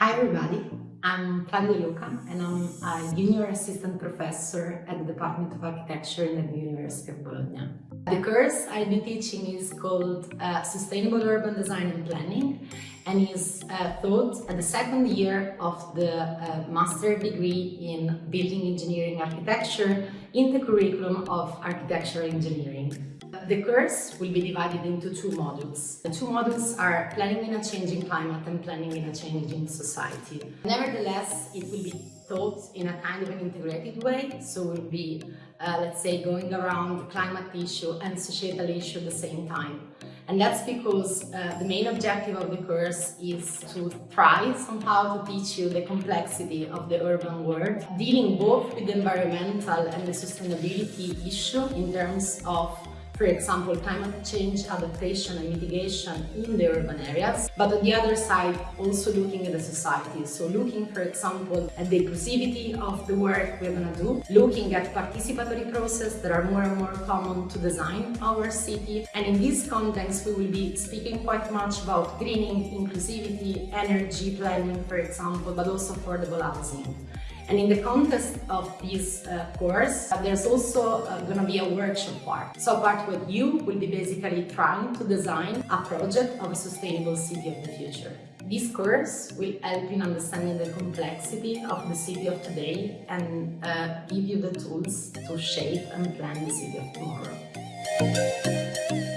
Hi everybody, I'm Claudia Luca and I'm a junior assistant professor at the Department of Architecture in the University of Bologna. The course I'll be teaching is called uh, Sustainable Urban Design and Planning and is uh, taught at the second year of the uh, master degree in Building Engineering Architecture in the curriculum of Architectural Engineering. The course will be divided into two modules. The two modules are planning in a changing climate and planning in a changing society. Nevertheless, it will be taught in a kind of an integrated way, so we'll be, uh, let's say, going around climate issue and societal issue at the same time. And that's because uh, the main objective of the course is to try somehow to teach you the complexity of the urban world, dealing both with the environmental and the sustainability issue in terms of for example, climate change adaptation and mitigation in the urban areas, but on the other side, also looking at the society. So looking, for example, at the inclusivity of the work we're going to do, looking at participatory process that are more and more common to design our city. And in this context, we will be speaking quite much about greening, inclusivity, energy planning, for example, but also affordable housing. And in the context of this uh, course, uh, there's also uh, going to be a workshop part. So part what you will be basically trying to design a project of a sustainable city of the future. This course will help in understanding the complexity of the city of today and uh, give you the tools to shape and plan the city of tomorrow.